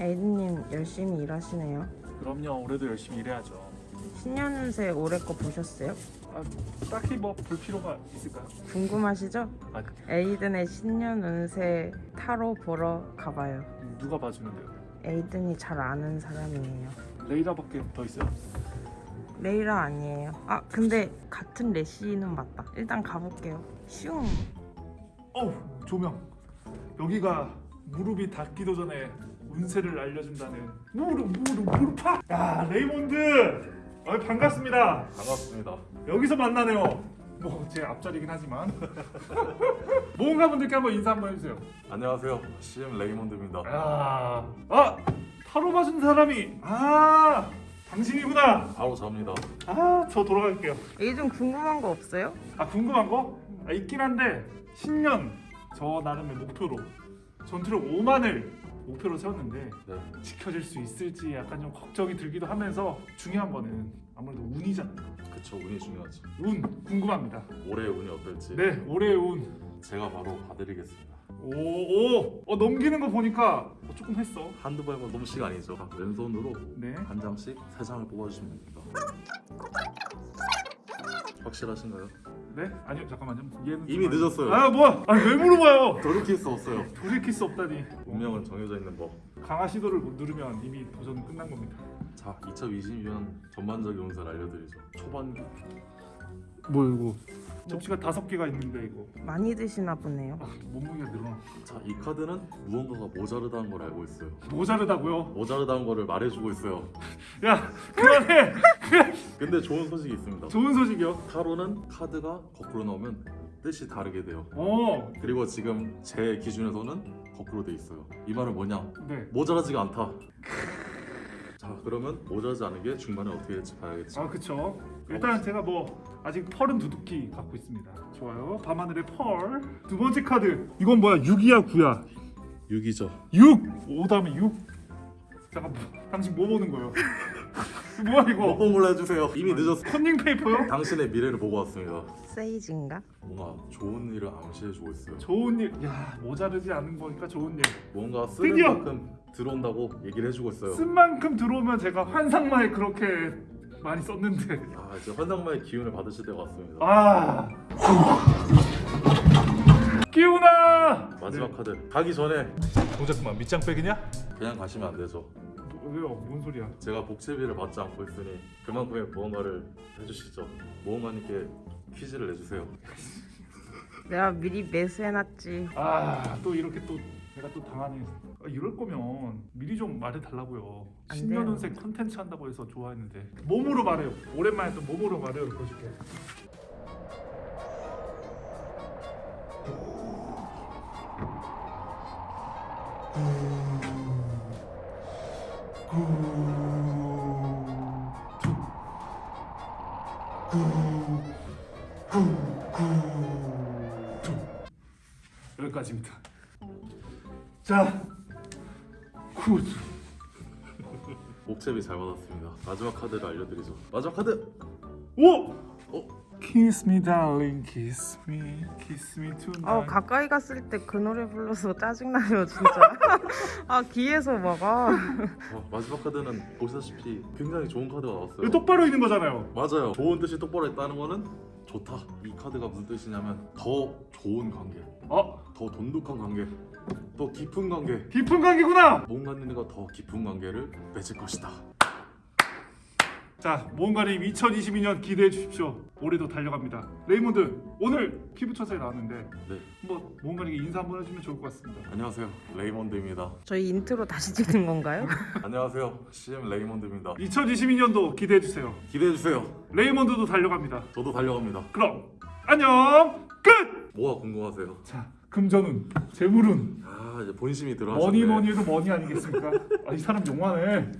에이드님 열심히 일하시네요. 그럼요 올해도 열심히 일해야죠 신년 운세 올해 거 보셨어요? 아, 딱히 뭐 볼 필요가 있을까요? 궁금하시죠? 아 에이든의 신년 운세 타로 보러 가봐요. 누가 봐주는데요? 에이든이 잘 아는 사람이에요. 레이라밖에 더 있어요? 레이라 아니에요. 아 근데 같은 레시는 맞다. 일단 가볼게요. 슝. 어우 조명 여기가 무릎이 닿기도 전에 운세를 알려준다는 무릎 무릎 무릎팍 야 레이몬드 어, 반갑습니다 반갑습니다. 여기서 만나네요 뭐 제 앞자리긴 하지만 모험가 분들께 한번 인사 한번 해주세요 안녕하세요. CM 레이몬드입니다. 아, 아 타로 봐준 사람이 아 당신이구나 바로 잡니다. 아 저 돌아갈게요 에이든 궁금한 거 없어요? 아 궁금한 거 아, 있긴 한데 신년 저 나름의 목표로 전투력 5만을 목표로 세웠는데 네. 지켜질 수 있을지 약간 좀 걱정이 들기도 하면서 중요한 거는 아무래도 운이잖아요. 그쵸 운이 중요하죠. 운 궁금합니다. 올해의 운이 어떨지 네 올해의 운. 제가 바로 봐드리겠습니다. 오오 어, 넘기는 거 보니까 어, 조금 했어. 한두 발만 넘치가 아니죠. 자, 왼손으로 네. 한 장씩 세 장을 뽑아주시면 됩니다. 확실하신가요? 네? 아니요 잠깐만요. 얘는 이미 좀- 늦었어요. 아 뭐야? 아왜 물어봐요? 돌이킬 수 없어요. 돌이킬 수 없다니. 운명은 정해져 있는 법. 강화 시도를 못 누르면 이미 도전은 끝난 겁니다. 자, 2022년 전반적인 운세를 알려드리죠. 초반기 뭐 이거 접시가 다섯 개가 있는데 이거 많이 드시나 보네요. 아, 몸무게가 늘어나. 자, 이 카드는 무언가가 모자르다는 걸 알고 있어요. 모자르다고요? 모자르다는 거를 말해주고 있어요. 야 그만해. 근데 좋은 소식이 있습니다. 좋은 소식이요. 타로는 카드가 거꾸로 나오면 뜻이 다르게 돼요. 어, 그리고 지금 제 기준에서는 거꾸로 돼 있어요. 이 말은 뭐냐? 네. 모자라지가 않다. 자, 그러면 모자라지 않은 게 중간에 어떻게 될지 봐야겠죠. 아 그쵸. 일단 제가 뭐 아직 펄은 두둑히 갖고 있습니다. 좋아요. 밤하늘의 펄. 두 번째 카드. 이건 뭐야? 6이야 9야? 6이죠. 6. 5 다음에 6. 잠깐 뭐, 당신 뭐 보는 거예요? 뭐야 이거? 먹봉 골라주세요. 이미 늦었어. 컨닝 페이퍼요? 당신의 미래를 보고 왔습니다. 세이지인가? 뭔가 좋은 일을 암시해주고 있어요. 좋은 일. 야 모자르지 않은 거니까 좋은 일. 뭔가 쓰는 드디어! 만큼 들어온다고 얘기를 해주고 있어요. 쓴 만큼 들어오면 제가 환상마에 그렇게 많이 썼는데. 아, 이제 환상마의 기운을 받으실 때가 왔습니다. 아. 기훈아. 마지막 카드 가기 전에 어 잠깐만 밑장 빼기냐? 그냥 가시면 안 되죠. 뭐, 왜요? 뭔 소리야? 제가 복제비를 받지 않고 있으니 그만큼의 무언가를 해주시죠. 모험가님께 퀴즈를 내주세요. 내가 미리 매수해놨지. 아 또 이렇게 또 내가 또 당하네. 아, 이럴 거면 미리 좀 말해 달라고요. 안 신년운세 컨텐츠 한다고 해서 좋아했는데 몸으로 말해요. 오랜만에 또 몸으로 말해요. 보여줄게. 여기까지입니다. 자, Good. 복채비 잘 받았습니다. 마지막 카드를 알려드리죠. 마지막 카드. 오! 어? Kiss me darling, kiss me, kiss me tonight. 어 가까이 갔을 때 그 노래 불러서 짜증나요 진짜. 아 귀에서 막아. 어, 마지막 카드는 보시다시피 굉장히 좋은 카드가 나왔어요. 이거 똑바로 있는 거잖아요. 맞아요. 좋은 뜻이 똑바로 있다는 거는 좋다. 이 카드가 무슨 뜻이냐면 더 좋은 관계, 어, 더 돈독한 관계, 더 깊은 관계. 깊은 관계구나. 뭔가님과 더 깊은 관계를 맺을 것이다. 자, 모험가님 2022년 기대해 주십시오. 올해도 달려갑니다. 레이몬드 오늘 피부 처사에 나왔는데 네, 한번 모험가님께 인사 한번 해주면 좋을 것 같습니다. 안녕하세요. 레이몬드입니다. 저희 인트로 다시 찍는 건가요? 안녕하세요. CM 레이몬드입니다. 2022년도 기대해 주세요. 기대해 주세요. 레이몬드도 달려갑니다. 저도 달려갑니다. 그럼 안녕. 끝. 뭐가 궁금하세요? 자, 금전운, 재물운, 아 이제 본심이 들어가셨네. 뭐니 뭐니 해도 money 아니겠습니까? 아, 이 사람 용하네.